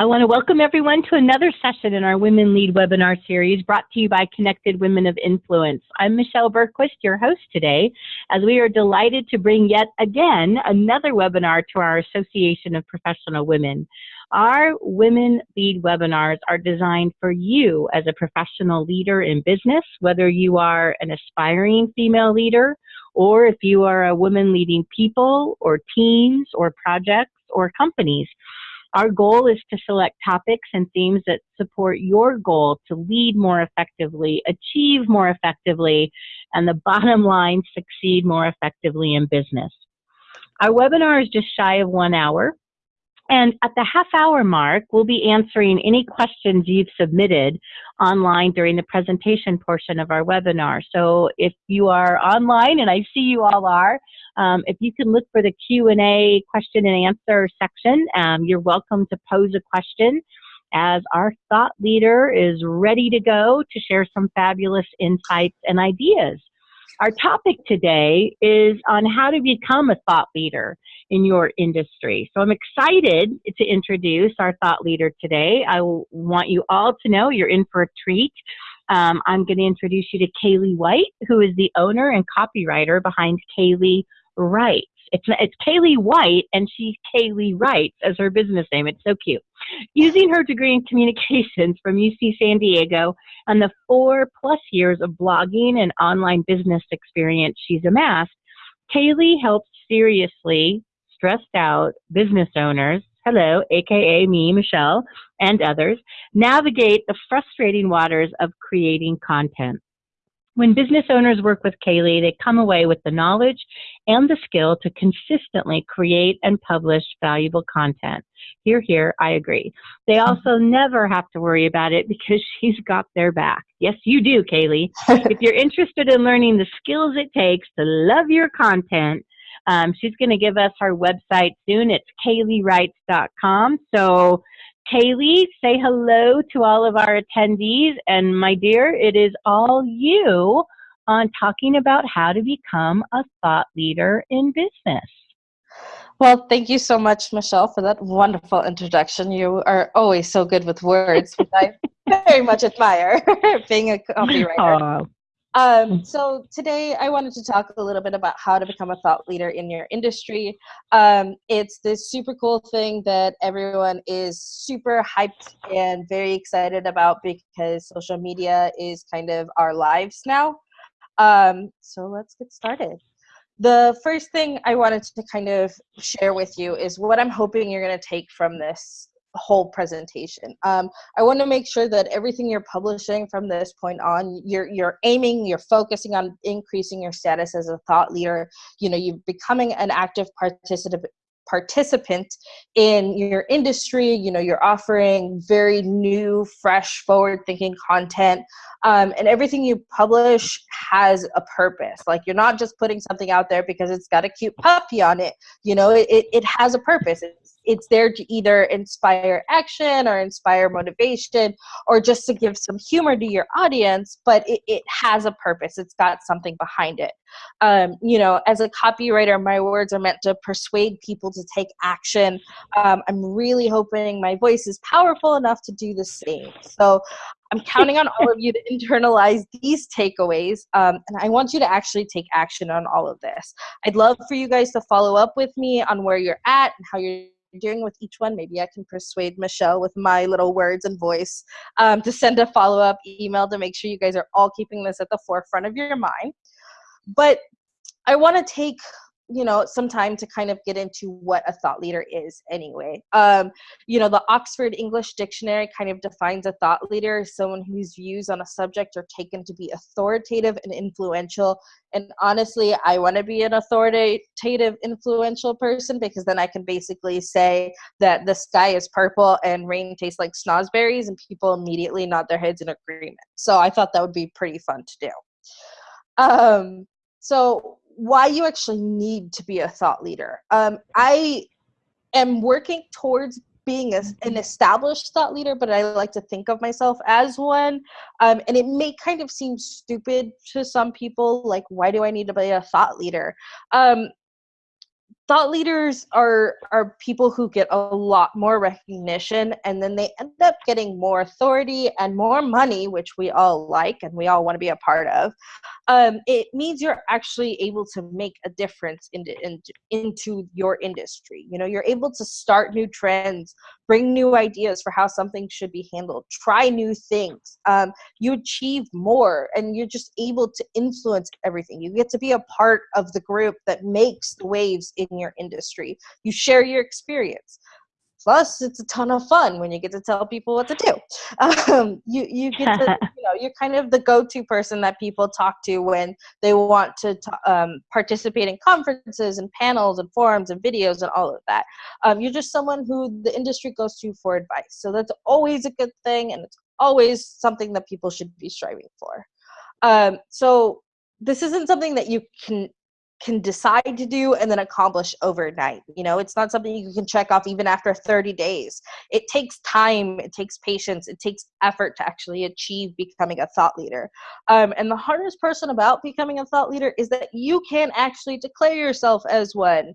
I want to welcome everyone to another session in our Women Lead webinar series brought to you by Connected Women of Influence. I'm Michelle Bergquist, your host today, as we are delighted to bring yet again another webinar to our Association of Professional Women. Our Women Lead webinars are designed for you as a professional leader in business, whether you are an aspiring female leader or if you are a woman leading people or teams or projects or companies. Our goal is to select topics and themes that support your goal to lead more effectively, achieve more effectively, and the bottom line, succeed more effectively in business. Our webinar is just shy of one hour. And at the half hour mark, we'll be answering any questions you've submitted online during the presentation portion of our webinar. So if you are online, and I see you all are, um, if you can look for the Q&A question and answer section, um, you're welcome to pose a question as our thought leader is ready to go to share some fabulous insights and ideas. Our topic today is on how to become a thought leader in your industry. So I'm excited to introduce our thought leader today. I want you all to know you're in for a treat. Um, I'm going to introduce you to Kaylee White, who is the owner and copywriter behind Kaylee Writes. It's it's Kaylee White, and she's Kaylee Writes as her business name. It's so cute. Using her degree in communications from UC San Diego and the four plus years of blogging and online business experience she's amassed, Kaylee helps seriously stressed out business owners, hello, aka me, Michelle, and others, navigate the frustrating waters of creating content. When business owners work with Kaylee, they come away with the knowledge and the skill to consistently create and publish valuable content. Here, here, I agree. They also never have to worry about it because she's got their back. Yes, you do, Kaylee. if you're interested in learning the skills it takes to love your content, um, she's going to give us her website soon. It's kayleewrites.com. So Kaylee, say hello to all of our attendees. And my dear, it is all you on talking about how to become a thought leader in business. Well, thank you so much, Michelle, for that wonderful introduction. You are always so good with words, which I very much admire, being a copywriter. Um, so today I wanted to talk a little bit about how to become a thought leader in your industry. Um, it's this super cool thing that everyone is super hyped and very excited about because social media is kind of our lives now. Um, so let's get started. The first thing I wanted to kind of share with you is what I'm hoping you're going to take from this whole presentation. Um, I want to make sure that everything you're publishing from this point on, you're you're aiming, you're focusing on increasing your status as a thought leader. You know, you're becoming an active participant participant in your industry. You know you're offering very new fresh forward thinking content. Um, and everything you publish has a purpose. Like you're not just putting something out there because it's got a cute puppy on it. You know it, it has a purpose. It's it's there to either inspire action or inspire motivation or just to give some humor to your audience but it, it has a purpose. It's got something behind it. Um, you know as a copywriter my words are meant to persuade people to take action. Um, i'm really hoping my voice is powerful enough to do the same. So I'm counting on all of you to internalize these takeaways, um, and I want you to actually take action on all of this. I'd love for you guys to follow up with me on where you're at and how you're doing with each one. Maybe I can persuade Michelle with my little words and voice um, to send a follow up email to make sure you guys are all keeping this at the forefront of your mind. But I want to take you know some time to kind of get into what a thought leader is anyway. Um, you know the oxford english dictionary kind of defines a thought leader as someone whose views on a subject are taken to be authoritative and influential. And honestly i want to be an authoritative influential person because then i can basically say that the sky is purple and rain tastes like snozberries and people immediately nod their heads in agreement. So i thought that would be pretty fun to do. Um, so why you actually need to be a thought leader. Um, I am working towards being a, an established thought leader, but I like to think of myself as one. Um, and it may kind of seem stupid to some people, like, why do I need to be a thought leader? Um, thought leaders are are people who get a lot more recognition and then they end up getting more authority and more money which we all like and we all want to be a part of. Um, it means you're actually able to make a difference into, into into your industry. You know you're able to start new trends bring new ideas for how something should be handled. Try new things. Um, you achieve more and you're just able to influence everything. You get to be a part of the group that makes the waves in your industry. You share your experience. Plus it's a ton of fun when you get to tell people what to do. Um, you, you get to you're kind of the go-to person that people talk to when they want to um, participate in conferences and panels and forums and videos and all of that. Um, you're just someone who the industry goes to for advice. So that's always a good thing and it's always something that people should be striving for. Um, so this isn't something that you can can decide to do and then accomplish overnight. You know, it's not something you can check off even after 30 days. It takes time, it takes patience, it takes effort to actually achieve becoming a thought leader. Um, and the hardest person about becoming a thought leader is that you can actually declare yourself as one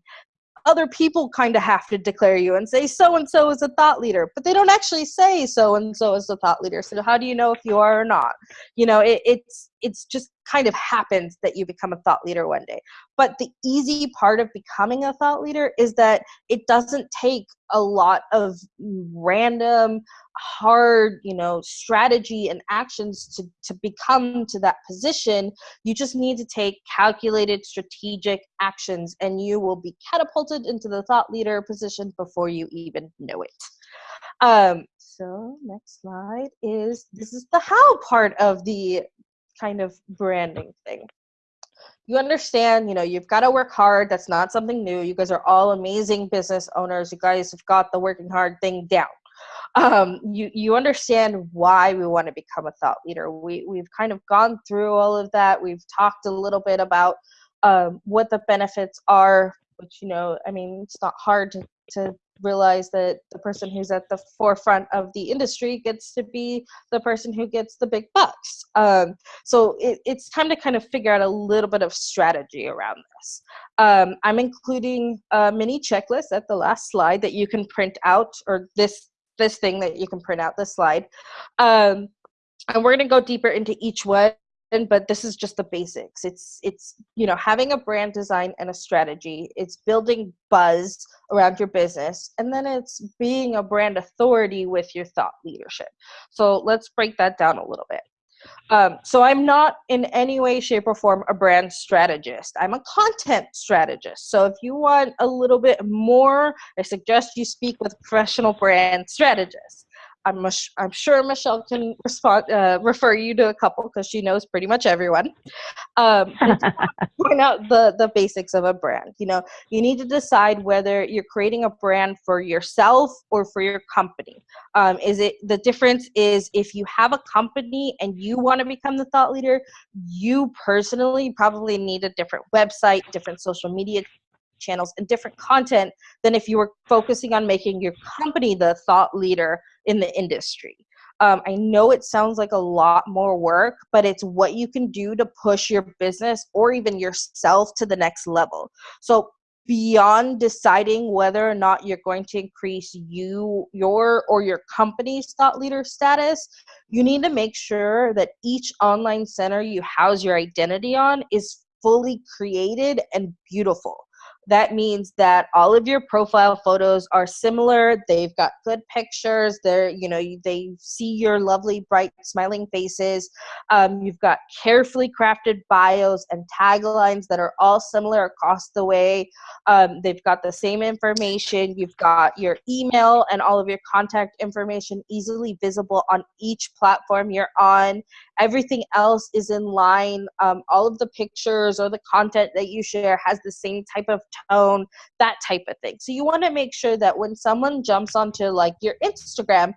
other people kind of have to declare you and say so and so is a thought leader but they don't actually say so and so is a thought leader so how do you know if you are or not you know it, it's it's just kind of happens that you become a thought leader one day. But the easy part of becoming a thought leader is that it doesn't take a lot of random hard you know strategy and actions to to become to that position. You just need to take calculated strategic actions and you will be catapulted into the thought leader position before you even know it. Um so next slide is this is the how part of the kind of branding thing. You understand you know you've got to work hard that's not something new you guys are all amazing business owners you guys have got the working hard thing down. Um, you you understand why we want to become a thought leader we we've kind of gone through all of that we've talked a little bit about um, what the benefits are which you know i mean it's not hard to, to realize that the person who's at the forefront of the industry gets to be the person who gets the big bucks. Um, so it, it's time to kind of figure out a little bit of strategy around this. Um, I'm including a mini checklist at the last slide that you can print out, or this this thing that you can print out this slide. Um, and we're going to go deeper into each one but this is just the basics. It's it's you know having a brand design and a strategy. It's building buzz around your business and then it's being a brand authority with your thought leadership. So let's break that down a little bit. Um, so i'm not in any way shape or form a brand strategist. I'm a content strategist. So if you want a little bit more i suggest you speak with professional brand strategists I'm, I'm sure Michelle can respond, uh, refer you to a couple because she knows pretty much everyone. Um, point out the, the basics of a brand. You know, you need to decide whether you're creating a brand for yourself or for your company. Um, is it the difference is if you have a company and you want to become the thought leader, you personally probably need a different website, different social media channels and different content than if you were focusing on making your company the thought leader in the industry. Um, I know it sounds like a lot more work, but it's what you can do to push your business or even yourself to the next level. So beyond deciding whether or not you're going to increase you your or your company's thought leader status you need to make sure that each online center you house your identity on is fully created and beautiful that means that all of your profile photos are similar. They've got good pictures. They're you know they see your lovely bright smiling faces. Um, you've got carefully crafted bios and taglines that are all similar across the way. Um, they've got the same information. You've got your email and all of your contact information easily visible on each platform you're on. Everything else is in line. Um, all of the pictures or the content that you share has the same type of tone that type of thing. So you want to make sure that when someone jumps onto like your instagram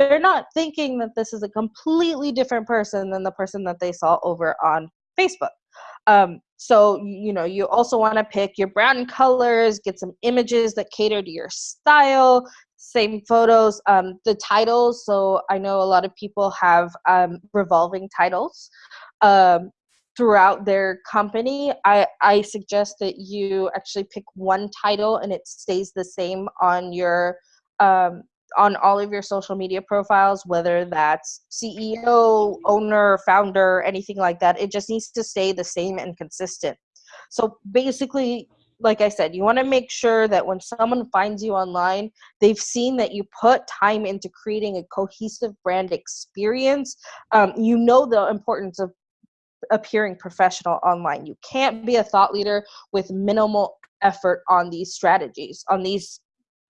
they're not thinking that this is a completely different person than the person that they saw over on facebook. Um, so you know you also want to pick your brand colors get some images that cater to your style same photos um, the titles. So i know a lot of people have um, revolving titles. Um, throughout their company, I, I suggest that you actually pick one title and it stays the same on your um, on all of your social media profiles, whether that's CEO, owner, founder, anything like that. It just needs to stay the same and consistent. So basically, like I said, you want to make sure that when someone finds you online, they've seen that you put time into creating a cohesive brand experience. Um, you know the importance of appearing professional online. You can't be a thought leader with minimal effort on these strategies, on these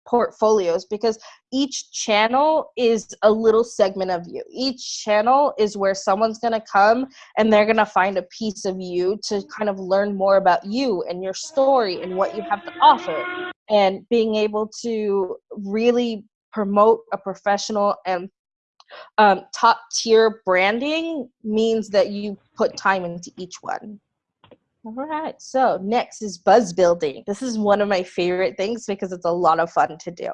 portfolios because each channel is a little segment of you. Each channel is where someone's going to come and they're going to find a piece of you to kind of learn more about you and your story and what you have to offer. And being able to really promote a professional and um, top tier branding means that you put time into each one. All right, so next is buzz building. This is one of my favorite things because it's a lot of fun to do.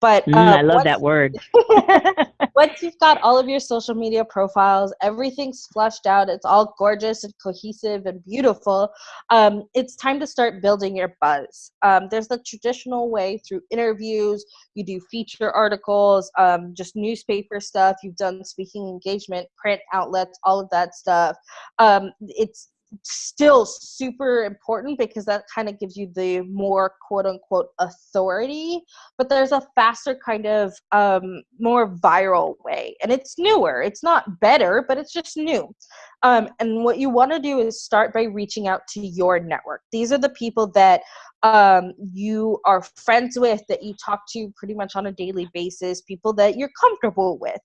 But mm, uh, I love once, that word. once you've got all of your social media profiles, everything's flushed out, it's all gorgeous and cohesive and beautiful. Um, it's time to start building your buzz. Um, there's the traditional way through interviews. You do feature articles, um, just newspaper stuff. You've done speaking engagement, print outlets, all of that stuff. Um, it's still super important because that kind of gives you the more quote unquote authority but there's a faster kind of um, more viral way and it's newer. It's not better but it's just new. Um, and what you want to do is start by reaching out to your network. These are the people that um, you are friends with, that you talk to pretty much on a daily basis, people that you're comfortable with.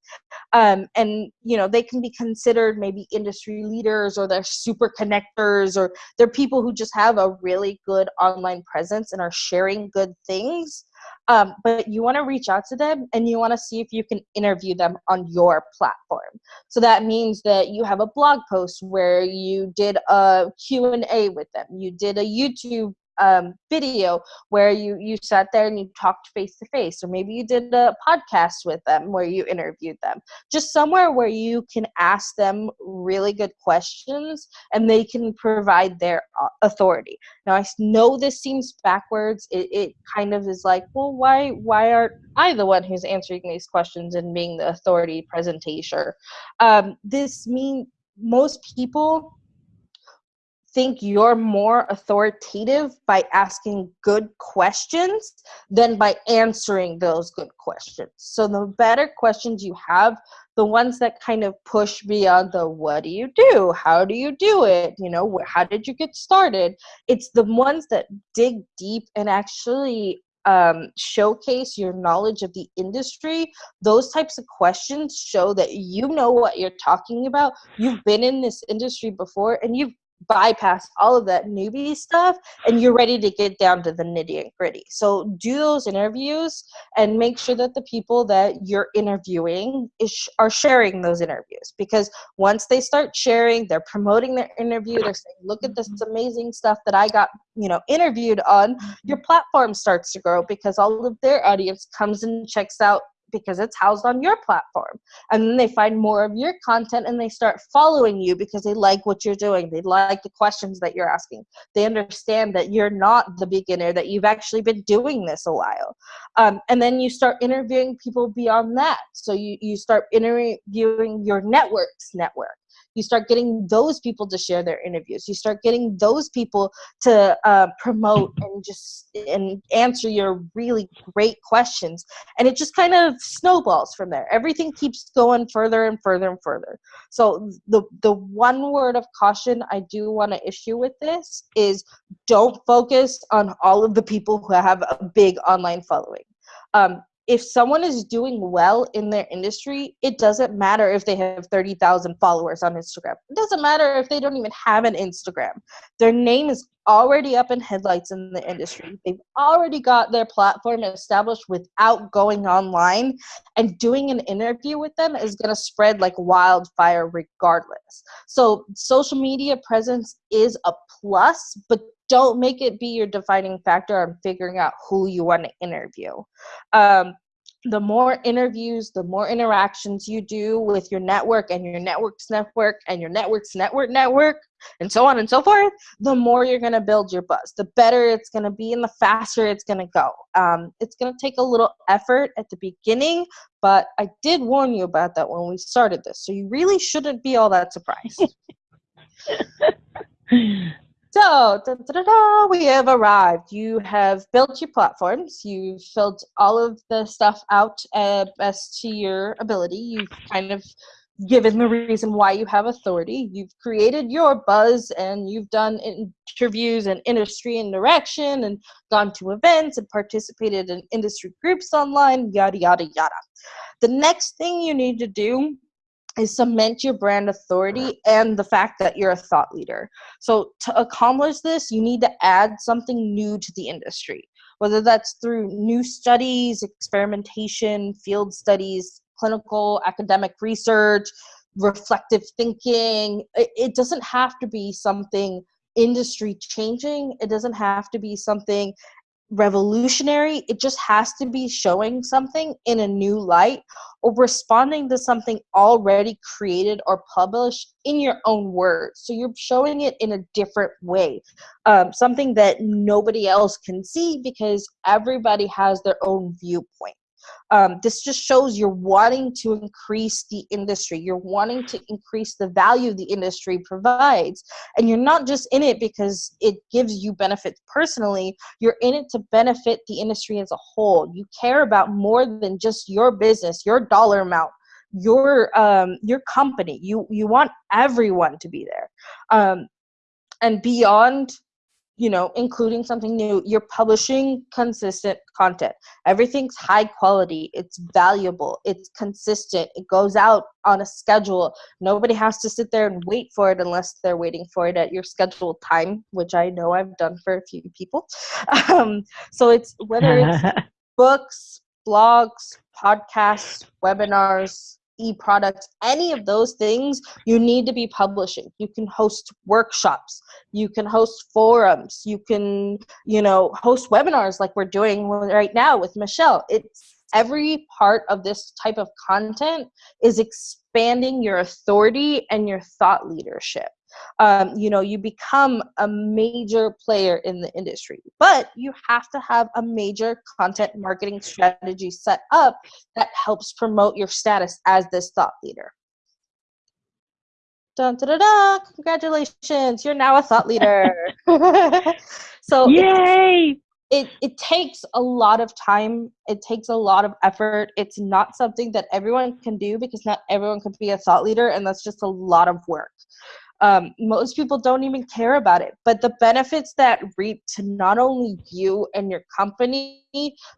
Um, and, you know, they can be considered maybe industry leaders or they're super connectors or they're people who just have a really good online presence and are sharing good things. Um, but you want to reach out to them and you want to see if you can interview them on your platform so that means that you have a blog post where you did a q&a with them you did a youtube um, video where you you sat there and you talked face to face or maybe you did a podcast with them where you interviewed them. Just somewhere where you can ask them really good questions and they can provide their uh, authority. Now i know this seems backwards. It, it kind of is like well why why aren't i the one who's answering these questions and being the authority presentation? Um, this means most people think you're more authoritative by asking good questions than by answering those good questions. So the better questions you have, the ones that kind of push beyond the what do you do? How do you do it? You know, how did you get started? It's the ones that dig deep and actually um, showcase your knowledge of the industry, those types of questions show that you know what you're talking about. You've been in this industry before and you've bypass all of that newbie stuff and you're ready to get down to the nitty and gritty. So do those interviews and make sure that the people that you're interviewing is, are sharing those interviews because once they start sharing, they're promoting their interview, they're saying, look at this amazing stuff that I got, you know, interviewed on, your platform starts to grow because all of their audience comes and checks out because it's housed on your platform. And then they find more of your content and they start following you because they like what you're doing. They like the questions that you're asking. They understand that you're not the beginner, that you've actually been doing this a while. Um, and then you start interviewing people beyond that. So you, you start interviewing your network's network you start getting those people to share their interviews. You start getting those people to uh, promote and just and answer your really great questions. And it just kind of snowballs from there. Everything keeps going further and further and further. So the the one word of caution i do want to issue with this is don't focus on all of the people who have a big online following. Um, if someone is doing well in their industry, it doesn't matter if they have 30,000 followers on Instagram. It doesn't matter if they don't even have an Instagram. Their name is already up in headlights in the industry. They've already got their platform established without going online, and doing an interview with them is going to spread like wildfire regardless. So, social media presence is a plus, but don't make it be your defining factor on figuring out who you want to interview. Um, the more interviews, the more interactions you do with your network and your network's network and your network's network network, and so on and so forth, the more you're going to build your buzz. The better it's going to be and the faster it's going to go. Um, it's going to take a little effort at the beginning, but I did warn you about that when we started this. So you really shouldn't be all that surprised. So, da, da, da, we have arrived. You have built your platforms. You've filled all of the stuff out uh, best to your ability. You've kind of given the reason why you have authority. You've created your buzz and you've done interviews and industry interaction and gone to events and participated in industry groups online, yada, yada, yada. The next thing you need to do is cement your brand authority and the fact that you're a thought leader. So to accomplish this, you need to add something new to the industry, whether that's through new studies, experimentation, field studies, clinical, academic research, reflective thinking. It, doesn't have to be something industry changing. It doesn't have to be something revolutionary. It just has to be showing something in a new light or responding to something already created or published in your own words. So you're showing it in a different way, um, something that nobody else can see because everybody has their own viewpoint um, this just shows you're wanting to increase the industry. You're wanting to increase the value the industry provides. And you're not just in it because it gives you benefits personally. You're in it to benefit the industry as a whole. You care about more than just your business your dollar amount your um your company. You you want everyone to be there. Um and beyond you know including something new you're publishing consistent content. Everything's high quality it's valuable it's consistent it goes out on a schedule. Nobody has to sit there and wait for it unless they're waiting for it at your scheduled time which i know i've done for a few people. Um, so it's whether it's books blogs podcasts webinars e-products any of those things you need to be publishing. You can host workshops. You can host forums. You can you know host webinars like we're doing right now with michelle. It's every part of this type of content is expanding your authority and your thought leadership um, you know you become a major player in the industry. But you have to have a major content marketing strategy set up that helps promote your status as this thought leader. Dun, da, da, da, congratulations. You're now a thought leader. So yay! it, it takes a lot of time. It takes a lot of effort. It's not something that everyone can do because not everyone can be a thought leader and that's just a lot of work um, most people don't even care about it. But the benefits that reap to not only you and your company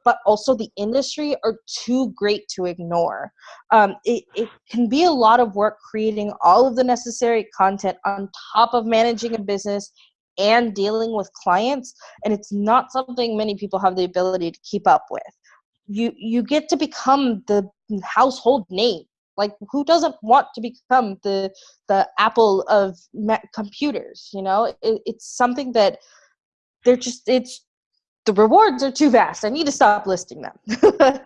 but also the industry are too great to ignore. Um, it, it can be a lot of work creating all of the necessary content on top of managing a business and dealing with clients and it's not something many people have the ability to keep up with. You you get to become the household name like who doesn't want to become the the apple of computers you know? It, it's something that they're just it's the rewards are too vast. I need to stop listing them.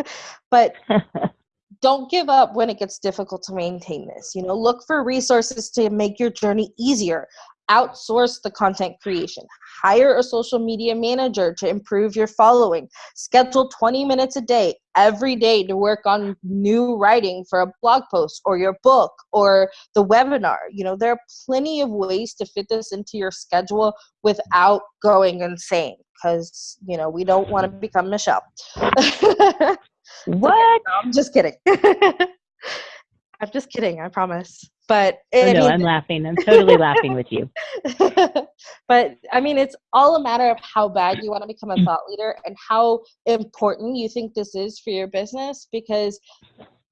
But don't give up when it gets difficult to maintain this you know? Look for resources to make your journey easier outsource the content creation. Hire a social media manager to improve your following. Schedule 20 minutes a day every day to work on new writing for a blog post or your book or the webinar. You know there are plenty of ways to fit this into your schedule without going insane because you know we don't want to become michelle. What? No, i'm just kidding. I'm just kidding i promise but oh, no, I'm laughing. I'm totally laughing with you. but I mean, it's all a matter of how bad you want to become a mm. thought leader and how important you think this is for your business because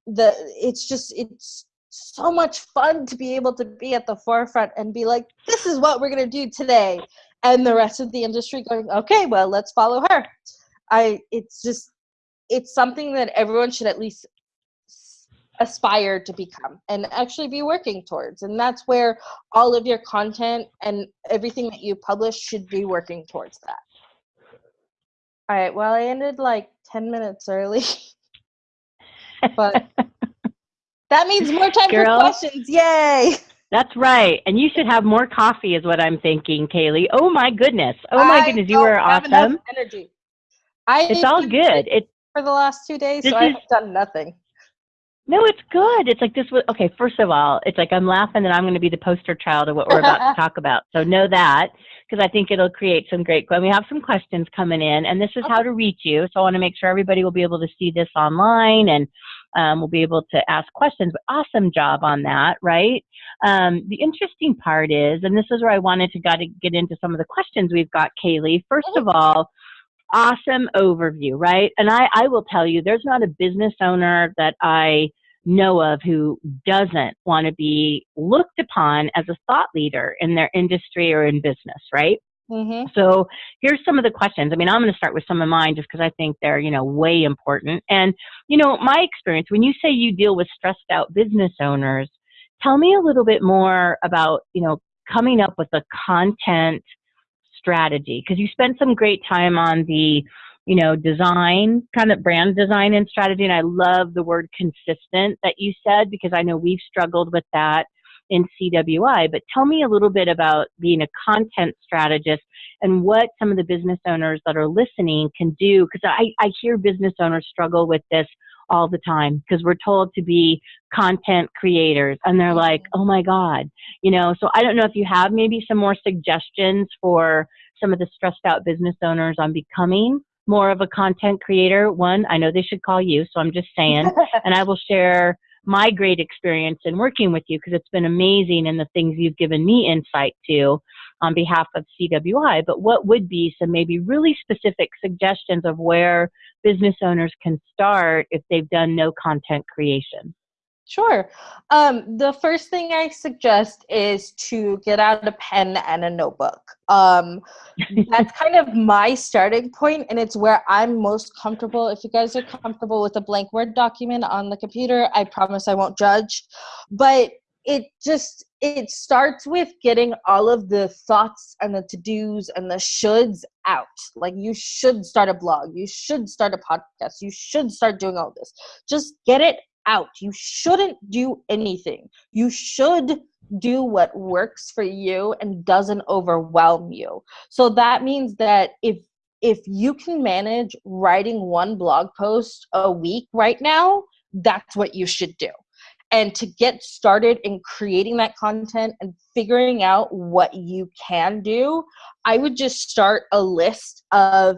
the it's just it's so much fun to be able to be at the forefront and be like, this is what we're gonna do today, and the rest of the industry going, okay, well, let's follow her. I it's just it's something that everyone should at least aspire to become and actually be working towards. And that's where all of your content and everything that you publish should be working towards that. All right, well, I ended like 10 minutes early. but that means more time Girl, for questions. Yay! That's right. And you should have more coffee, is what I'm thinking, Kaylee. Oh my goodness. Oh my I goodness, you were awesome. Energy. I it's all good. It's for the last two days, so I have done nothing. No, it's good. It's like this was okay. First of all, it's like I'm laughing that I'm going to be the poster child of what we're about to talk about. So know that because I think it'll create some great. We have some questions coming in, and this is okay. how to reach you. So I want to make sure everybody will be able to see this online, and um, we'll be able to ask questions. But awesome job on that, right? Um, the interesting part is, and this is where I wanted to got to get into some of the questions we've got, Kaylee. First of all awesome overview, right? And I, I will tell you, there's not a business owner that I know of who doesn't want to be looked upon as a thought leader in their industry or in business, right? Mm-hmm. So here's some of the questions. I mean, I'm going to start with some of mine just because I think they're, you know, way important. And, you know, my experience, when you say you deal with stressed out business owners, tell me a little bit more about, you know, coming up with the content strategy? Because you spent some great time on the you know design kind of brand design and strategy and i love the word consistent that you said because i know we've struggled with that in cwi but tell me a little bit about being a content strategist and what some of the business owners that are listening can do because I, I hear business owners struggle with this all the time because we're told to be content creators and they're like, oh my God, you know, so I don't know if you have maybe some more suggestions for some of the stressed out business owners on becoming more of a content creator. One, I know they should call you, so I'm just saying, and I will share my great experience in working with you because it's been amazing and the things you've given me insight to on behalf of CWI. But what would be some maybe really specific suggestions of where business owners can start if they've done no content creation? Sure. Um, the first thing I suggest is to get out a pen and a notebook. Um, that's kind of my starting point, and it's where I'm most comfortable. If you guys are comfortable with a blank Word document on the computer, I promise I won't judge. But it just it starts with getting all of the thoughts and the to-dos and the shoulds out. Like you should start a blog. You should start a podcast. You should start doing all this. Just get it out. You shouldn't do anything. You should do what works for you and doesn't overwhelm you. So that means that if if you can manage writing one blog post a week right now that's what you should do and to get started in creating that content and figuring out what you can do i would just start a list of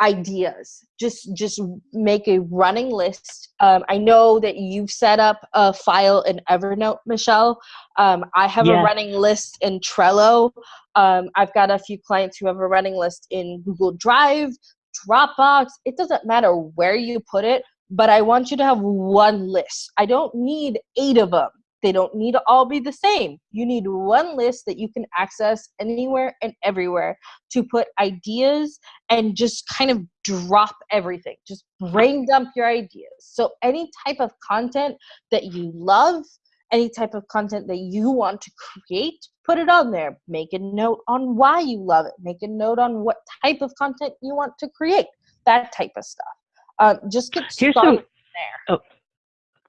ideas. Just just make a running list. Um, i know that you've set up a file in evernote michelle. Um, i have a running list in trello. Um, i've got a few clients who have a running list in google drive dropbox. It doesn't matter where you put it but I want you to have one list. I don't need eight of them. They don't need to all be the same. You need one list that you can access anywhere and everywhere to put ideas and just kind of drop everything. Just brain dump your ideas. So, any type of content that you love, any type of content that you want to create, put it on there. Make a note on why you love it. Make a note on what type of content you want to create. That type of stuff. Uh, just get Here's started some, there. Oh.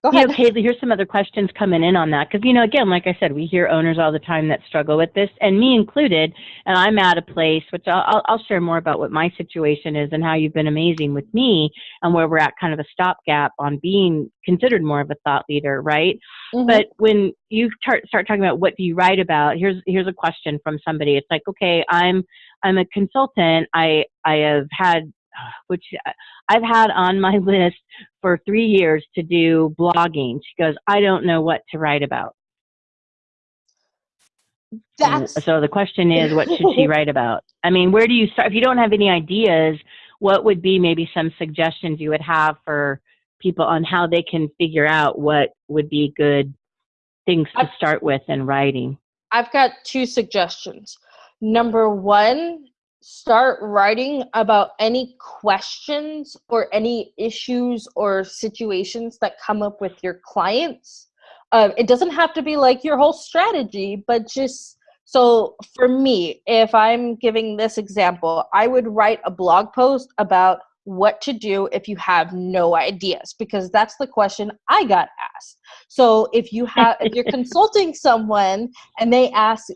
Go ahead. You know, Kaylee, here's some other questions coming in on that. Because, you know, again, like I said, we hear owners all the time that struggle with this, and me included. And I'm at a place, which I'll, I'll share more about what my situation is and how you've been amazing with me and where we're at kind of a stopgap on being considered more of a thought leader, right? Mm-hmm. But when you start, start talking about what do you write about, here's here's a question from somebody. It's like, okay, I'm I'm a consultant. I I have had which uh, I've had on my list for three years to do blogging. She goes, I don't know what to write about. That's... So the question is, what should she write about? I mean, where do you start? If you don't have any ideas, what would be maybe some suggestions you would have for people on how they can figure out what would be good things to start with in writing? I've got two suggestions. Number one start writing about any questions or any issues or situations that come up with your clients. Um, it doesn't have to be like your whole strategy, but just so for me, if I'm giving this example, I would write a blog post about what to do if you have no ideas because that's the question I got asked. So if you have if you're consulting someone and they ask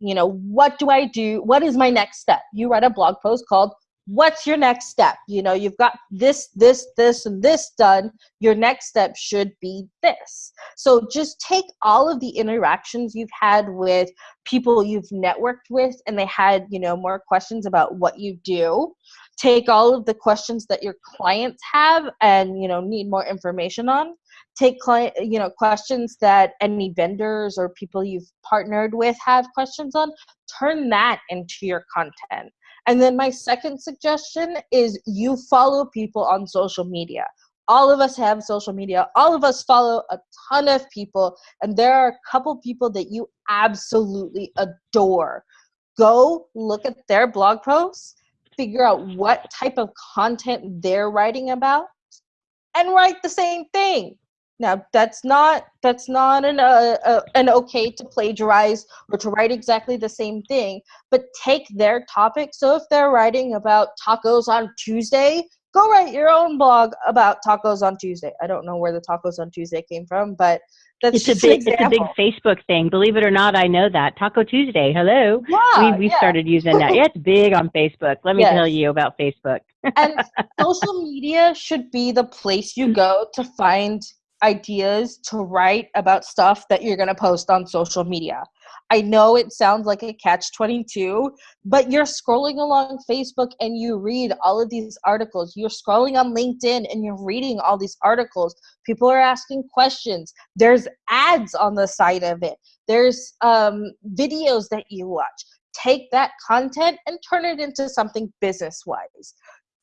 you know, what do I do? What is my next step? You write a blog post called what's your next step? You know you've got this this this and this done. Your next step should be this. So just take all of the interactions you've had with people you've networked with and they had you know more questions about what you do. Take all of the questions that your clients have and you know need more information on take client you know questions that any vendors or people you've partnered with have questions on turn that into your content and then my second suggestion is you follow people on social media. All of us have social media. All of us follow a ton of people, and there are a couple people that you absolutely adore. Go look at their blog posts, figure out what type of content they're writing about, and write the same thing now that's not that's not an uh, uh, an okay to plagiarize or to write exactly the same thing, but take their topic. So if they're writing about tacos on Tuesday, go write your own blog about tacos on Tuesday. I don't know where the tacos on Tuesday came from, but that's it's a big it's a big Facebook thing. Believe it or not, I know that Taco Tuesday. Hello, yeah, we we yeah. started using that. Yeah, it's big on Facebook. Let me yes. tell you about Facebook. and social media should be the place you go to find ideas to write about stuff that you're going to post on social media. I know it sounds like a catch 22, but you're scrolling along Facebook and you read all of these articles. You're scrolling on LinkedIn and you're reading all these articles. People are asking questions. There's ads on the side of it, there's um, videos that you watch. Take that content and turn it into something business wise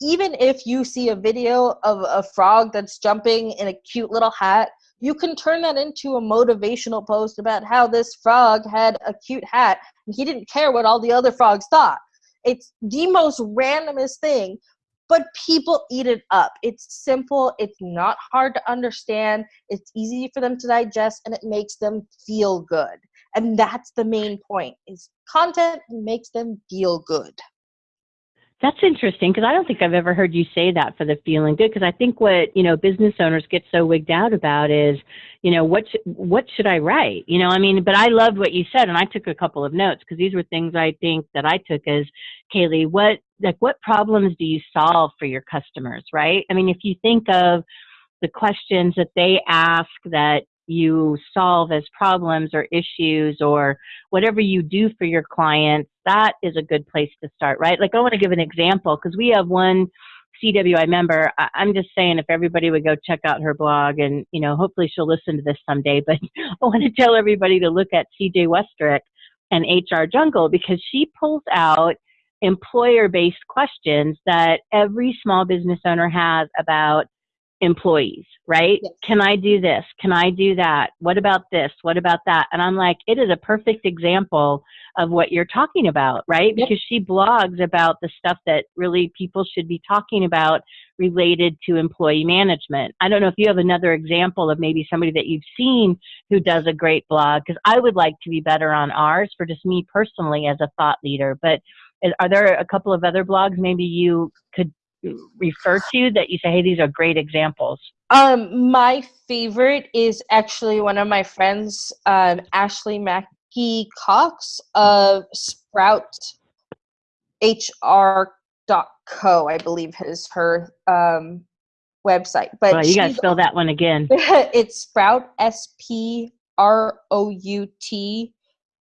even if you see a video of a frog that's jumping in a cute little hat, you can turn that into a motivational post about how this frog had a cute hat and he didn't care what all the other frogs thought. It's the most randomest thing, but people eat it up. It's simple, it's not hard to understand, it's easy for them to digest, and it makes them feel good. And that's the main point is content makes them feel good. That's interesting because I don't think I've ever heard you say that for the feeling good. Because I think what you know business owners get so wigged out about is, you know, what sh- what should I write? You know, I mean, but I loved what you said, and I took a couple of notes because these were things I think that I took as Kaylee. What like what problems do you solve for your customers? Right? I mean, if you think of the questions that they ask that you solve as problems or issues or whatever you do for your clients, that is a good place to start, right? Like I want to give an example because we have one CWI member. I'm just saying if everybody would go check out her blog and, you know, hopefully she'll listen to this someday, but I want to tell everybody to look at CJ Westrick and HR Jungle because she pulls out employer based questions that every small business owner has about employees, right? Yes. Can I do this? Can I do that? What about this? What about that? And I'm like, it is a perfect example of what you're talking about, right? Yep. Because she blogs about the stuff that really people should be talking about related to employee management. I don't know if you have another example of maybe somebody that you've seen who does a great blog, because I would like to be better on ours for just me personally as a thought leader. But are there a couple of other blogs maybe you could refer to that you say, hey, these are great examples? Um, my favorite is actually one of my friends, um, Ashley Mackey Cox of Sprout HR co i believe is her um, website but well, you gotta spell that one again it's sprout s p r o u t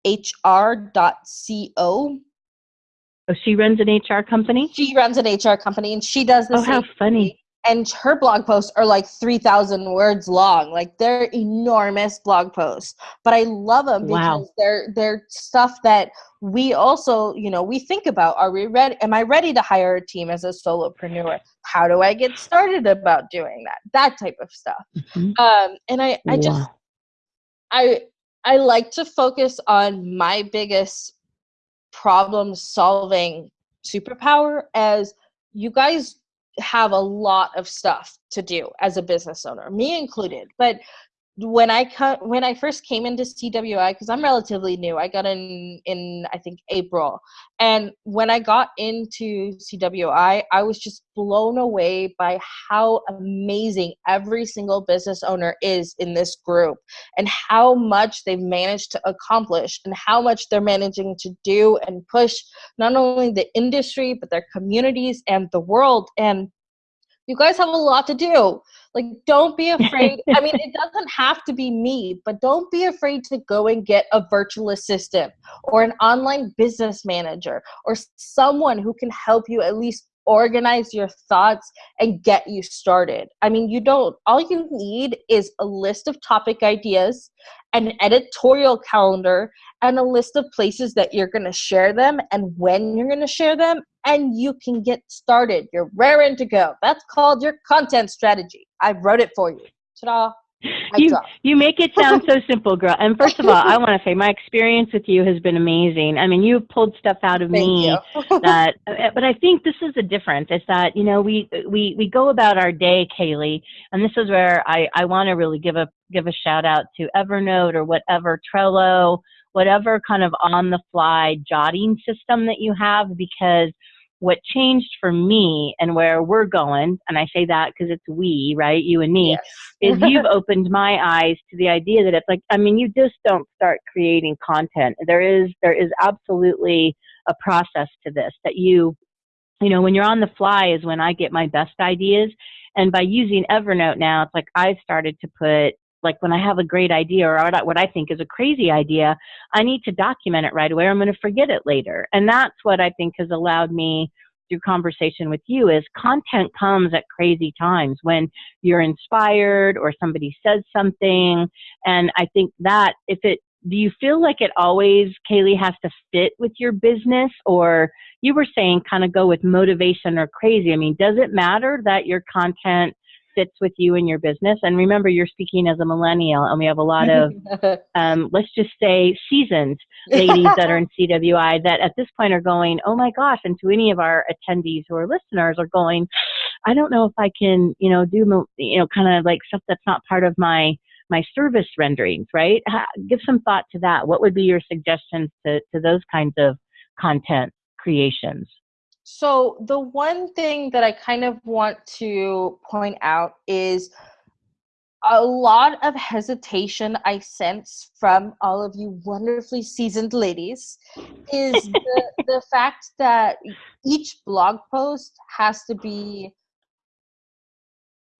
h r dot c o Oh, she runs an HR company? She runs an HR company and she does this. Oh, how funny. And her blog posts are like 3,000 words long. Like they're enormous blog posts. But I love them because wow. they're, they're stuff that we also, you know, we think about. Are we ready? Am I ready to hire a team as a solopreneur? How do I get started about doing that? That type of stuff. Mm-hmm. Um, and I, I just, I, I like to focus on my biggest problem solving superpower as you guys have a lot of stuff to do as a business owner, me included. But when I cut when I first came into CWI because I'm relatively new. I got in in I think April, and when I got into CWI, I was just blown away by how amazing every single business owner is in this group, and how much they've managed to accomplish, and how much they're managing to do and push not only the industry but their communities and the world and you guys have a lot to do. Like don't be afraid i mean it doesn't have to be me but don't be afraid to go and get a virtual assistant or an online business manager or someone who can help you at least organize your thoughts and get you started. I mean, you don't, all you need is a list of topic ideas, an editorial calendar, and a list of places that you're going to share them and when you're going to share them, and you can get started. You're raring to go. That's called your content strategy. I wrote it for you. Ta-da you, you make it sound so simple, girl. And first of all, I want to say my experience with you has been amazing. I mean, you pulled stuff out of Thank me that, but I think this is a difference. Is that you know we we we go about our day, Kaylee, and this is where I I want to really give a give a shout out to Evernote or whatever Trello, whatever kind of on the fly jotting system that you have, because what changed for me and where we're going, and I say that because it's we, right? You and me, yes. is you've opened my eyes to the idea that it's like, I mean, you just don't start creating content. There is, there is absolutely a process to this that you, you know, when you're on the fly is when I get my best ideas. And by using Evernote now, it's like I started to put like when I have a great idea or what I think is a crazy idea, I need to document it right away or I'm going to forget it later. And that's what I think has allowed me through conversation with you is content comes at crazy times when you're inspired or somebody says something. And I think that if it, do you feel like it always, Kaylee, has to fit with your business or you were saying kind of go with motivation or crazy? I mean, does it matter that your content fits with you and your business. And remember, you're speaking as a millennial, and we have a lot of, um, let's just say, seasoned ladies that are in CWI that at this point are going, oh my gosh, and to any of our attendees who are listeners are going, I don't know if I can, you know, do, you know, kind of like stuff that's not part of my my service renderings, right? Give some thought to that. What would be your suggestions to, to those kinds of content creations? So, the one thing that I kind of want to point out is a lot of hesitation I sense from all of you wonderfully seasoned ladies is the, the fact that each blog post has to be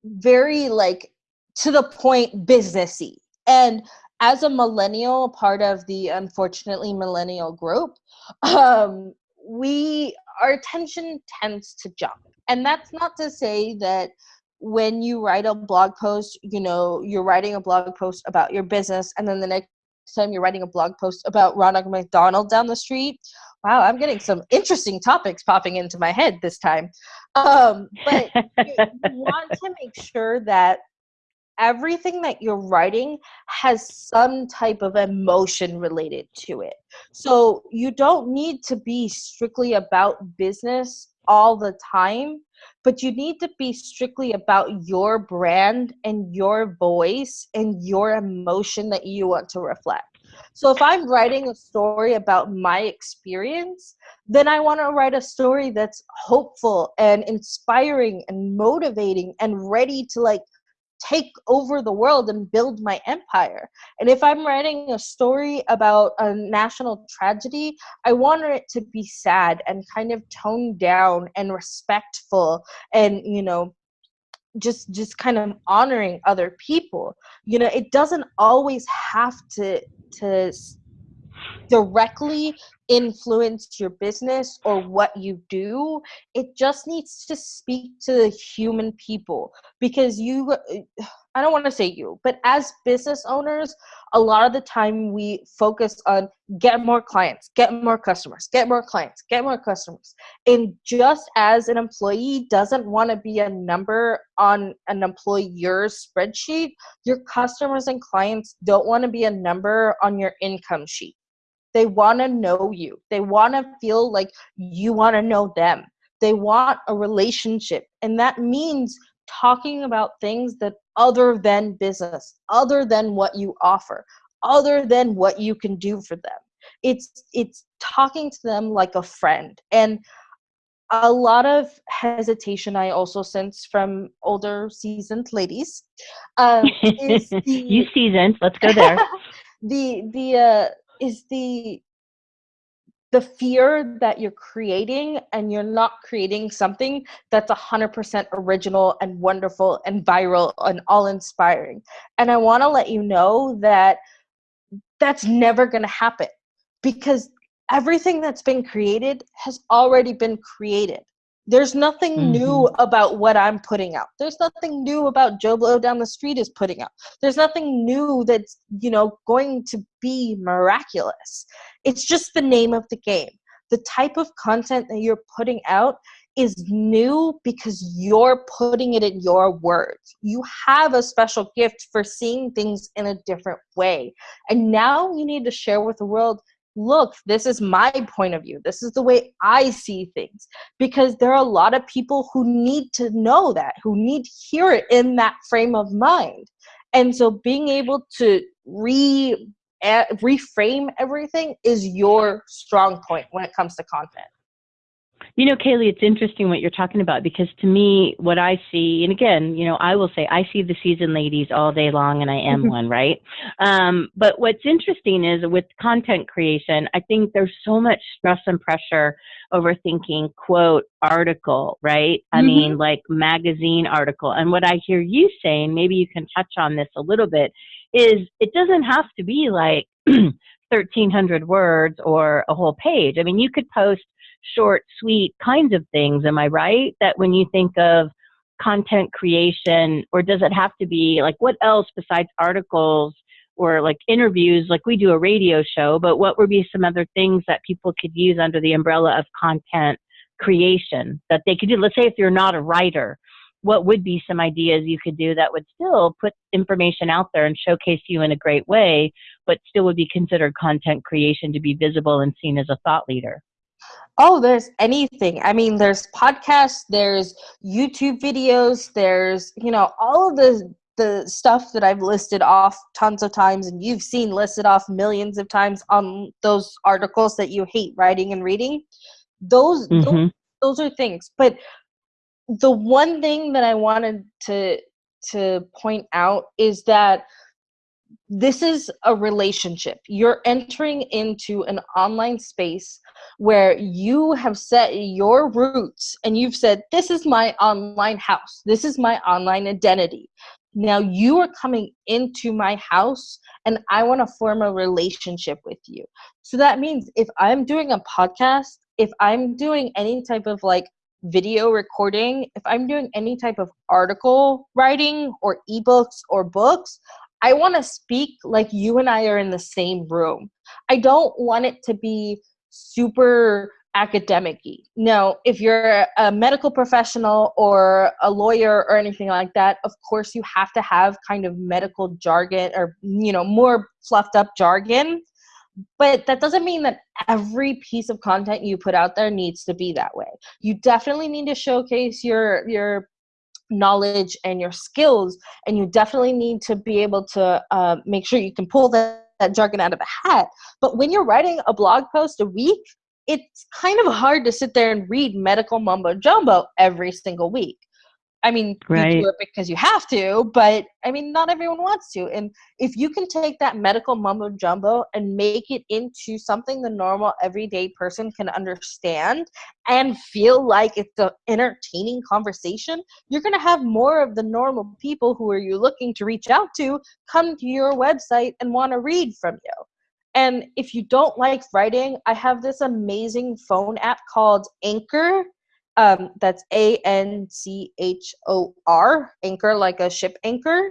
very like to the point businessy. And as a millennial, part of the unfortunately millennial group, um, we our attention tends to jump. And that's not to say that when you write a blog post, you know, you're writing a blog post about your business and then the next time you're writing a blog post about Ronald McDonald down the street. Wow, I'm getting some interesting topics popping into my head this time. Um, but you want to make sure that everything that you're writing has some type of emotion related to it. So you don't need to be strictly about business all the time, but you need to be strictly about your brand and your voice and your emotion that you want to reflect. So if I'm writing a story about my experience, then I want to write a story that's hopeful and inspiring and motivating and ready to like take over the world and build my empire. And if I'm writing a story about a national tragedy, I want it to be sad and kind of toned down and respectful and, you know, just just kind of honoring other people you know it doesn't always have to to directly influence your business or what you do it just needs to speak to the human people because you uh, i don't want to say you but as business owners a lot of the time we focus on get more clients get more customers get more clients get more customers. And just as an employee doesn't want to be a number on an employer's spreadsheet your customers and clients don't want to be a number on your income sheet they want to know you. They want to feel like you want to know them. They want a relationship. And that means talking about things that other than business, other than what you offer, other than what you can do for them. It's it's talking to them like a friend. And a lot of hesitation I also sense from older seasoned ladies. Um, is the, you seasoned, let's go there. the the uh, is the the fear that you're creating and you're not creating something that's 100% original and wonderful and viral and all inspiring. And i want to let you know that that's never going to happen because everything that's been created has already been created there's nothing mm-hmm. new about what I'm putting out. There's nothing new about Joe Blow down the street is putting out. There's nothing new that's, you know, going to be miraculous. It's just the name of the game. The type of content that you're putting out is new because you're putting it in your words. You have a special gift for seeing things in a different way. And now you need to share with the world look, this is my point of view. This is the way I see things. Because there are a lot of people who need to know that, who need to hear it in that frame of mind. And so being able to re eh, reframe everything is your strong point when it comes to content. You know, Kaylee, it's interesting what you're talking about because to me, what I see, and again, you know, I will say I see the seasoned ladies all day long, and I am one, right? Um, but what's interesting is with content creation, I think there's so much stress and pressure over thinking quote article, right? I mm-hmm. mean, like magazine article. And what I hear you saying, maybe you can touch on this a little bit, is it doesn't have to be like 1,300 words or a whole page. I mean, you could post short, sweet kinds of things. Am I right? That when you think of content creation, or does it have to be like what else besides articles or like interviews? Like we do a radio show, but what would be some other things that people could use under the umbrella of content creation that they could do? Let's say if you're not a writer, what would be some ideas you could do that would still put information out there and showcase you in a great way, but still would be considered content creation to be visible and seen as a thought leader? Oh, there's anything. I mean, there's podcasts, there's YouTube videos, there's, you know, all of the the stuff that I've listed off tons of times and you've seen listed off millions of times on those articles that you hate writing and reading. Those mm-hmm. those, those are things. But the one thing that I wanted to to point out is that this is a relationship. You're entering into an online space where you have set your roots and you've said, This is my online house, this is my online identity. Now you are coming into my house and I want to form a relationship with you. So that means if I'm doing a podcast, if I'm doing any type of like video recording, if I'm doing any type of article writing or ebooks or books, I want to speak like you and I are in the same room. I don't want it to be super academic no if you're a medical professional or a lawyer or anything like that of course you have to have kind of medical jargon or you know more fluffed up jargon. But that doesn't mean that every piece of content you put out there needs to be that way. You definitely need to showcase your your knowledge and your skills and you definitely need to be able to uh, make sure you can pull that, that jargon out of a hat. But when you're writing a blog post a week it's kind of hard to sit there and read medical mumbo jumbo every single week I mean, right. you do it because you have to, but I mean, not everyone wants to. And if you can take that medical mumbo jumbo and make it into something the normal everyday person can understand and feel like it's an entertaining conversation, you're going to have more of the normal people who are you looking to reach out to come to your website and want to read from you. And if you don't like writing, I have this amazing phone app called Anchor um, that's A N C H O R, anchor like a ship anchor.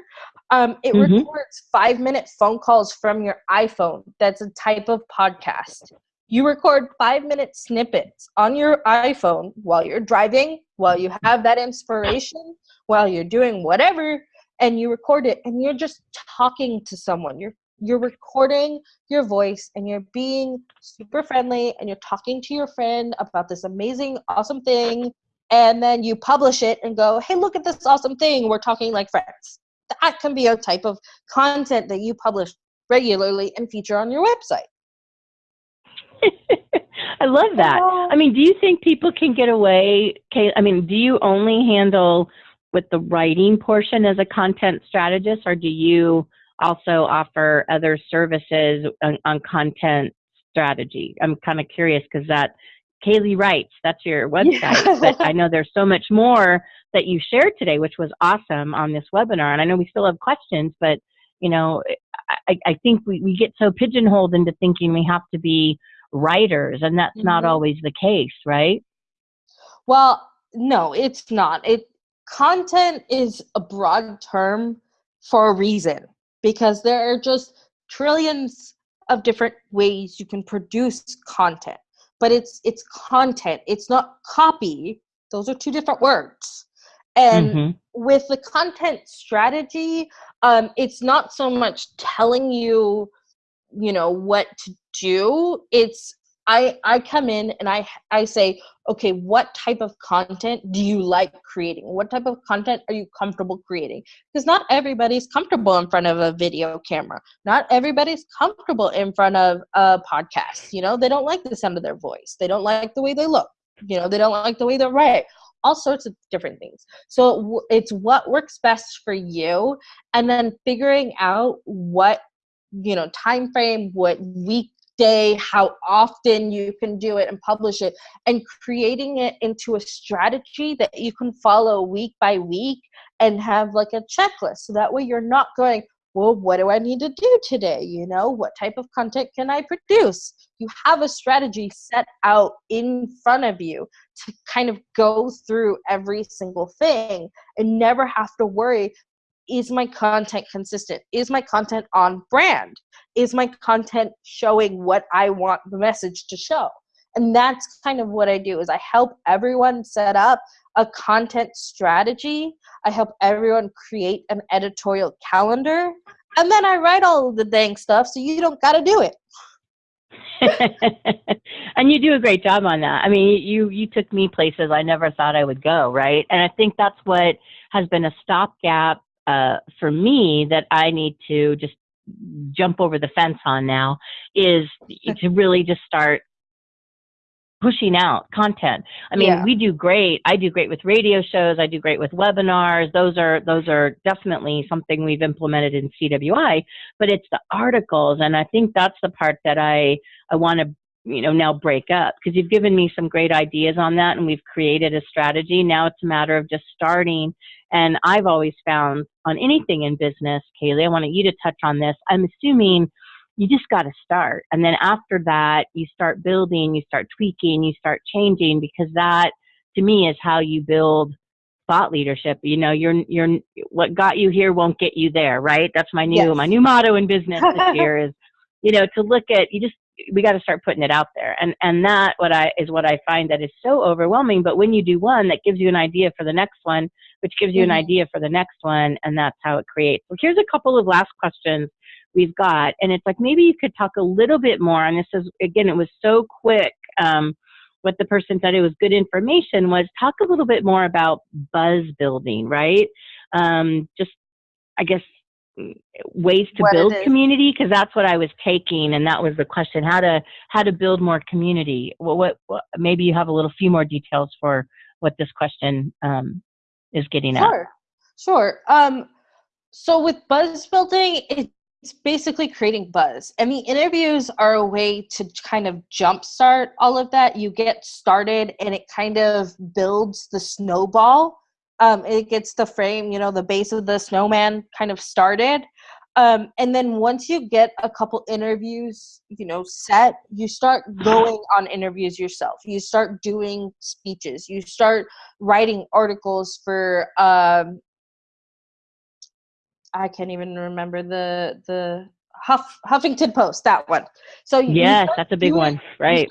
Um, it mm-hmm. records five minute phone calls from your iPhone. That's a type of podcast. You record five minute snippets on your iPhone while you're driving, while you have that inspiration, while you're doing whatever, and you record it and you're just talking to someone. You're you're recording your voice and you're being super friendly and you're talking to your friend about this amazing, awesome thing. And then you publish it and go, hey, look at this awesome thing. We're talking like friends. that can be a type of content that you publish regularly and feature on your website. I love that. I mean, do you think people can get away? I mean, do you only handle with the writing portion as a content strategist, or do you also offer other services on, on content strategy? I'm kind of curious because that Kaylee writes, that's your website, yeah. but I know there's so much more that you shared today, which was awesome on this webinar. And I know we still have questions, but you know, I, I think we, we get so pigeonholed into thinking we have to be writers, and that's mm-hmm. not always the case, right? Well, no, it's not. It content is a broad term for a reason because there are just trillions of different ways you can produce content but it's it's content it's not copy those are two different words and mm-hmm. with the content strategy um, it's not so much telling you you know what to do it's I I come in and I I say, okay, what type of content do you like creating? What type of content are you comfortable creating? Because not everybody's comfortable in front of a video camera. Not everybody's comfortable in front of a podcast. You know, they don't like the sound of their voice. They don't like the way they look. You know, they don't like the way they write. All sorts of different things. So it's what works best for you, and then figuring out what you know time frame what week day, how often you can do it and publish it, and creating it into a strategy that you can follow week by week and have like a checklist. So that way you're not going, well, what do I need to do today? You know, what type of content can I produce? You have a strategy set out in front of you to kind of go through every single thing and never have to worry is my content consistent? Is my content on brand? Is my content showing what I want the message to show? And that's kind of what I do is I help everyone set up a content strategy. I help everyone create an editorial calendar. And then I write all the dang stuff so you don't got to do it. and you do a great job on that. I mean, you you took me places I never thought I would go, right? And I think that's what has been a stopgap uh, for me that I need to just jump over the fence on now is to really just start pushing out content. I mean, yeah. we do great. I do great with radio shows. I do great with webinars. Those are those are definitely something we've implemented in CWI. But it's the articles, and I think that's the part that I I want to you know now break up because you've given me some great ideas on that, and we've created a strategy. Now it's a matter of just starting and I've always found on anything in business, Kaylee, I wanted you to touch on this. I'm assuming you just got to start. And then after that, you start building, you start tweaking, you start changing because that to me is how you build thought leadership. You know, you're, you're, what got you here won't get you there, right? That's my new, yes. my new motto in business this year is, you know, to look at, you just, we got to start putting it out there. And, and that what I, is what I find that is so overwhelming. But when you do one, that gives you an idea for the next one which gives you mm-hmm. an idea for the next one, and that's how it creates. So here's a couple of last questions we've got, and it's like maybe you could talk a little bit more. And this is again, it was so quick. Um, what the person said it was good information was talk a little bit more about buzz building, right? Um, just I guess ways to what build community because that's what I was taking and that was the question how to how to build more community well what, what maybe you have a little few more details for what this question um, is getting sure. at. Sure, sure. Um, so with buzz building, it's basically creating buzz. And the interviews are a way to kind of jumpstart all of that. You get started and it kind of builds the snowball. Um, it gets the frame, you know, the base of the snowman kind of started. Um, and then once you get a couple interviews, you know, set, you start going on interviews yourself. You start doing speeches. You start writing articles for. Um, I can't even remember the the Huff, Huffington Post. That one. So yes, that's a big doing, one, right?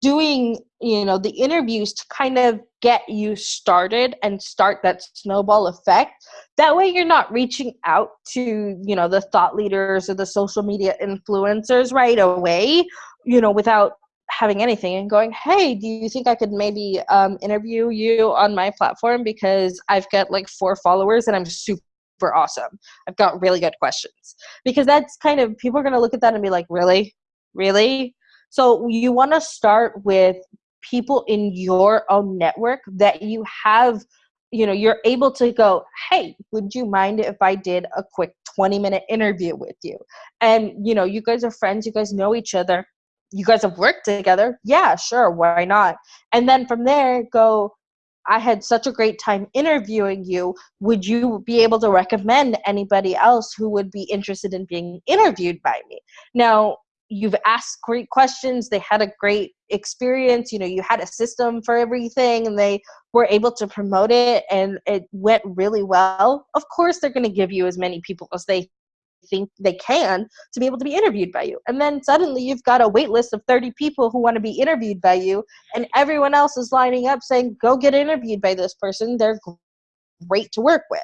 Doing you know the interviews to kind of get you started and start that snowball effect that way you're not reaching out to you know the thought leaders or the social media influencers right away you know without having anything and going hey do you think i could maybe um, interview you on my platform because i've got like four followers and i'm super awesome. I've got really good questions. Because that's kind of, people are going to look at that and be like, really? Really? So you want to start with people in your own network that you have you know you're able to go hey would you mind if i did a quick 20 minute interview with you? And you know you guys are friends you guys know each other you guys have worked together yeah sure why not? And then from there go i had such a great time interviewing you. Would you be able to recommend anybody else who would be interested in being interviewed by me? Now you've asked great questions they had a great experience you know you had a system for everything and they were able to promote it and it went really well. Of course they're going to give you as many people as they think they can to be able to be interviewed by you. And then suddenly you've got a wait list of 30 people who want to be interviewed by you and everyone else is lining up saying go get interviewed by this person. They're great to work with.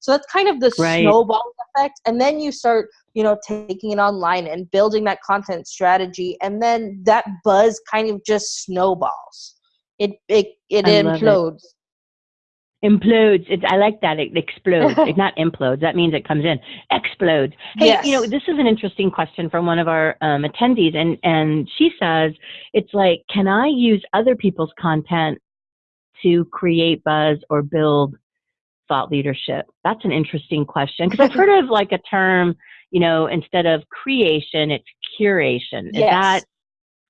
So that's kind of the right. snowball effect and then you start you know taking it online and building that content strategy and then that buzz kind of just snowballs. It it it I implodes it. implodes. It, i like that. It explodes. It not implodes. That means it comes in. Explodes. Hey yes. you know this is an interesting question from one of our um, attendees and and she says it's like can i use other people's content to create buzz or build thought leadership that's an interesting question because i've heard of like a term you know, instead of creation, it's curation. Is yes. that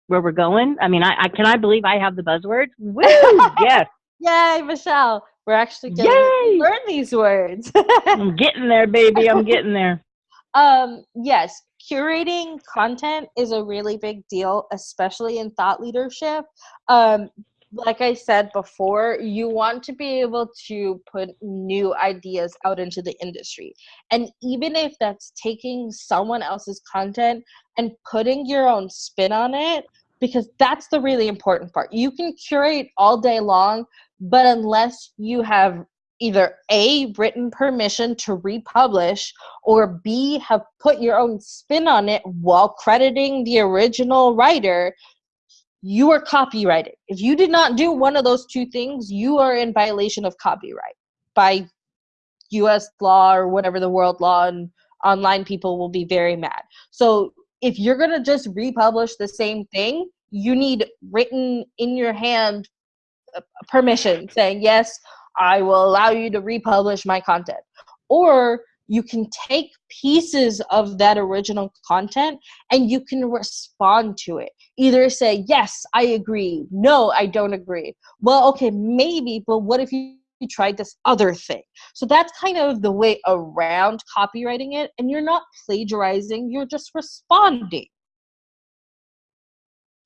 where we're going? I mean, I, I can I believe I have the buzzwords? Woo! yes. Yay, Michelle. We're actually getting to learn these words. I'm getting there, baby. I'm getting there. Um, yes, curating content is a really big deal, especially in thought leadership. Um, like I said before, you want to be able to put new ideas out into the industry. And even if that's taking someone else's content and putting your own spin on it, because that's the really important part. You can curate all day long, but unless you have either A, written permission to republish, or B, have put your own spin on it while crediting the original writer, you are copyrighted. If you did not do one of those two things, you are in violation of copyright by US law or whatever the world law and online people will be very mad. So if you're going to just republish the same thing, you need written in your hand uh, permission saying, yes, I will allow you to republish my content. Or you can take pieces of that original content and you can respond to it. Either say, Yes, I agree. No, I don't agree. Well, okay, maybe, but what if you tried this other thing? So that's kind of the way around copyrighting it. And you're not plagiarizing, you're just responding.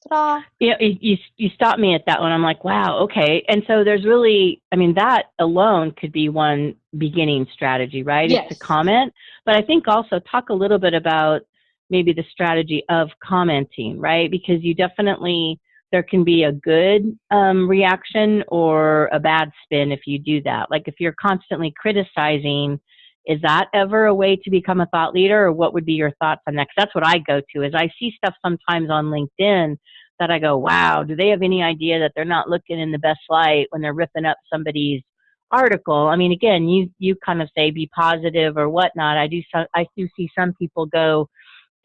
Ta-da. Yeah, you, you you stopped me at that one. I'm like, wow, okay. And so there's really, I mean, that alone could be one beginning strategy, right? Yes. It's to comment, but I think also talk a little bit about maybe the strategy of commenting, right? Because you definitely there can be a good um, reaction or a bad spin if you do that. Like if you're constantly criticizing is that ever a way to become a thought leader or what would be your thoughts on that? Cause that's what I go to is I see stuff sometimes on LinkedIn that I go, wow, do they have any idea that they're not looking in the best light when they're ripping up somebody's article? I mean, again, you, you kind of say be positive or whatnot. I do, some, I do see some people go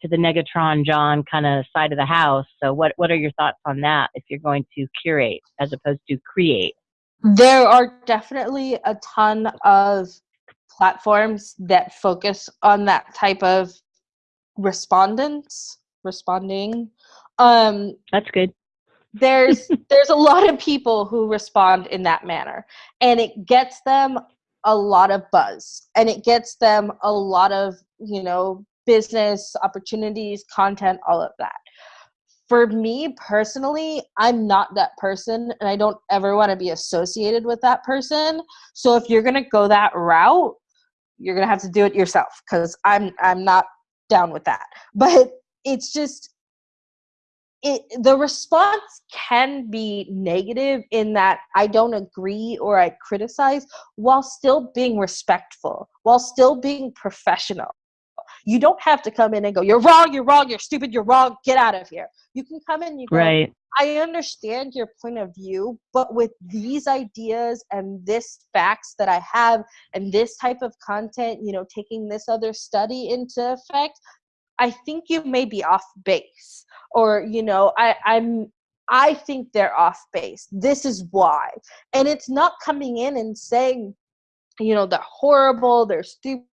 to the Negatron John kind of side of the house. So what, what are your thoughts on that if you're going to curate as opposed to create? There are definitely a ton of platforms that focus on that type of respondents responding um that's good there's there's a lot of people who respond in that manner and it gets them a lot of buzz and it gets them a lot of you know business opportunities content all of that for me personally, I'm not that person and I don't ever want to be associated with that person. So if you're going to go that route, you're to have to do it yourself cuz I'm I'm not down with that. But it's just it the response can be negative in that I don't agree or I criticize while still being respectful, while still being professional. You don't have to come in and go, you're wrong, you're wrong, you're stupid, you're wrong, get out of here. You can come in and you go, right. I understand your point of view, but with these ideas and this facts that I have and this type of content, you know, taking this other study into effect, I think you may be off base. Or, you know, I, I'm I think they're off base. This is why. And it's not coming in and saying, you know, they're horrible, they're stupid,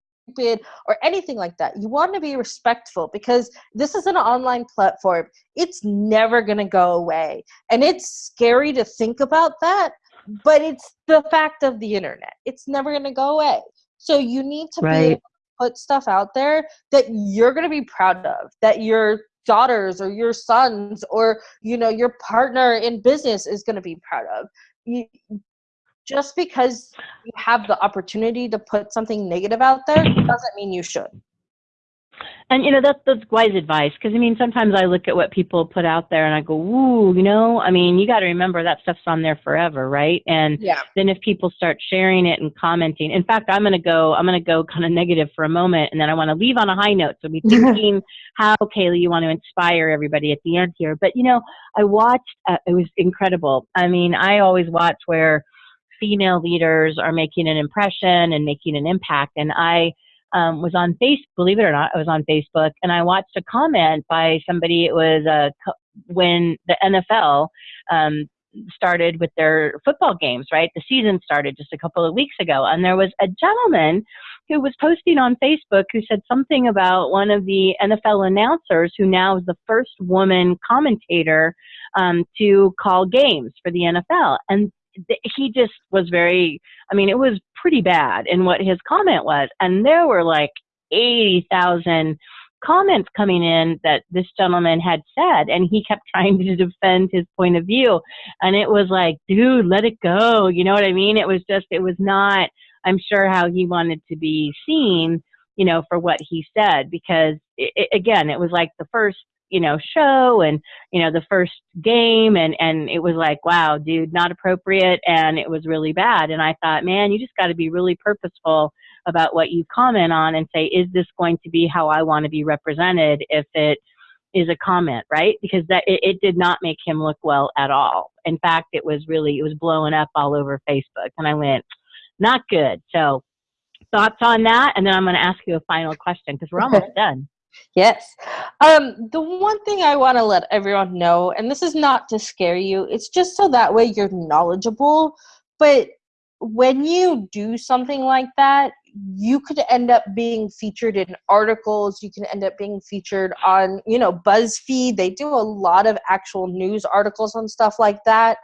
or anything like that. You want to be respectful because this is an online platform. It's never going to go away. And it's scary to think about that, but it's the fact of the internet. It's never going to go away. So you need to right. be able to put stuff out there that you're going to be proud of, that your daughters or your sons or you know your partner in business is going to be proud of. You, just because you have the opportunity to put something negative out there doesn't mean you should. And you know that's that's wise advice because I mean sometimes I look at what people put out there and I go, ooh, you know, I mean you got to remember that stuff's on there forever, right? And yeah. then if people start sharing it and commenting, in fact, I'm gonna go, I'm gonna go kind of negative for a moment, and then I want to leave on a high note. So be thinking how Kaylee you want to inspire everybody at the end here. But you know, I watched, uh, it was incredible. I mean, I always watch where female leaders are making an impression and making an impact. And I um, was on Facebook, believe it or not, I was on Facebook and I watched a comment by somebody. It was uh, when the NFL um, started with their football games, right? The season started just a couple of weeks ago. And there was a gentleman who was posting on Facebook who said something about one of the NFL announcers who now is the first woman commentator um, to call games for the NFL. And he just was very i mean it was pretty bad in what his comment was and there were like 80,000 comments coming in that this gentleman had said and he kept trying to defend his point of view and it was like dude let it go you know what i mean? It was just it was not i'm sure how he wanted to be seen you know for what he said because it, again it was like the first you know show and you know the first game and and it was like wow dude not appropriate and it was really bad. And i thought man you just got to be really purposeful about what you comment on and say is this going to be how i want to be represented if it is a comment right? Because that it, it did not make him look well at all. In fact it was really it was blowing up all over facebook and i went not good. So thoughts on that? And then i'm going to ask you a final question because we're almost done Yes. Um, the one thing I want to let everyone know, and this is not to scare you, it's just so that way you're knowledgeable. But when you do something like that, you could end up being featured in articles. You can end up being featured on, you know, BuzzFeed. They do a lot of actual news articles on stuff like that.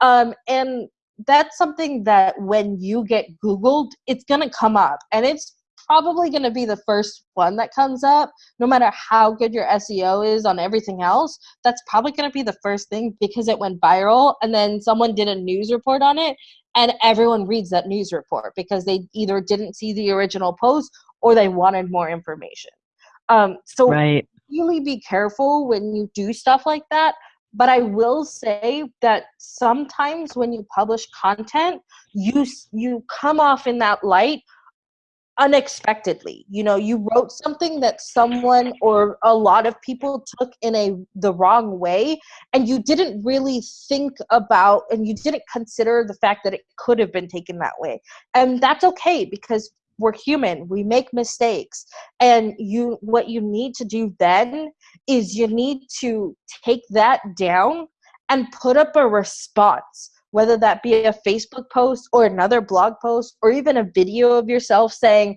Um, and that's something that when you get Googled, it's going to come up. And it's probably going to be the first one that comes up no matter how good your seo is on everything else that's probably going to be the first thing because it went viral and then someone did a news report on it and everyone reads that news report because they either didn't see the original post or they wanted more information um, so right. really be careful when you do stuff like that but i will say that sometimes when you publish content you you come off in that light unexpectedly. You know you wrote something that someone or a lot of people took in a the wrong way and you didn't really think about and you didn't consider the fact that it could have been taken that way. And that's okay because we're human. We make mistakes. And you what you need to do then is you need to take that down and put up a response whether that be a Facebook post or another blog post or even a video of yourself saying,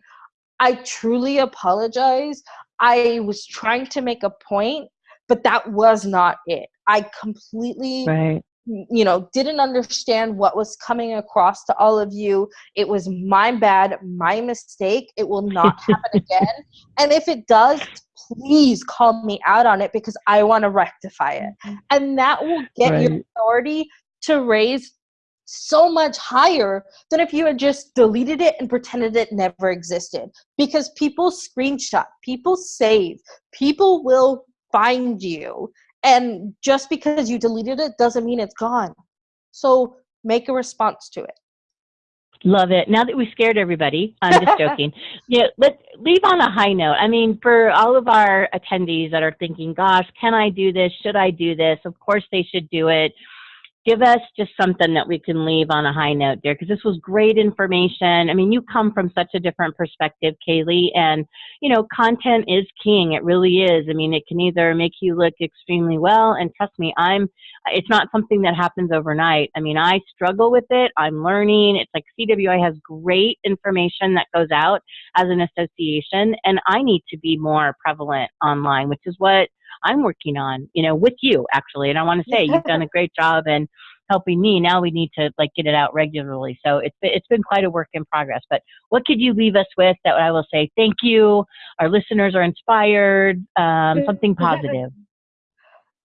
I truly apologize. I was trying to make a point, but that was not it. I completely right you know didn't understand what was coming across to all of you it was my bad my mistake it will not happen again and if it does please call me out on it because i want to rectify it mm-hmm. and that will get right. your authority to raise so much higher than if you had just deleted it and pretended it never existed. Because people screenshot, people save, people will find you. And just because you deleted it doesn't mean it's gone. So make a response to it. Love it. Now that we scared everybody, I'm just joking. yeah, let's leave on a high note. I mean, for all of our attendees that are thinking, gosh, can I do this? Should I do this? Of course they should do it give us just something that we can leave on a high note there because this was great information. I mean, you come from such a different perspective, Kaylee, and you know, content is king. It really is. I mean, it can either make you look extremely well, and trust me, I'm. It's not something that happens overnight. I mean, I struggle with it. I'm learning. It's like CWI has great information that goes out as an association, and I need to be more prevalent online, which is what I'm working on, you know, with you actually. And I want to say you've done a great job and helping me. Now we need to like get it out regularly. So it's been, it's been quite a work in progress. But what could you leave us with that I will say thank you? Our listeners are inspired. Um, something positive.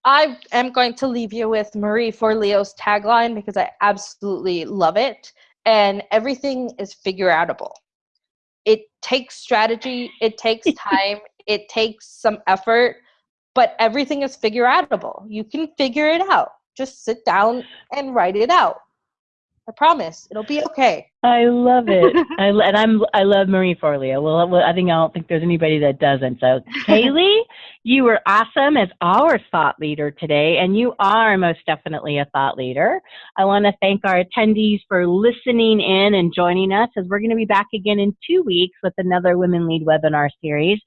I am going to leave you with Marie Forleo's tagline because I absolutely love it. And everything is figure outable. It takes strategy, it takes time, it takes some effort, but everything is figure outable. You can figure it out. Just sit down and write it out. I promise it'll be okay. I love it. I, and I'm I love Marie Forleo. Well, I think I don't think there's anybody that doesn't. So, Kaylee, you were awesome as our thought leader today, and you are most definitely a thought leader. I want to thank our attendees for listening in and joining us, as we're going to be back again in two weeks with another Women Lead webinar series.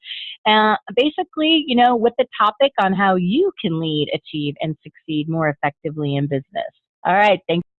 Uh, basically, you know, with the topic on how you can lead, achieve, and succeed more effectively in business. All right, thanks.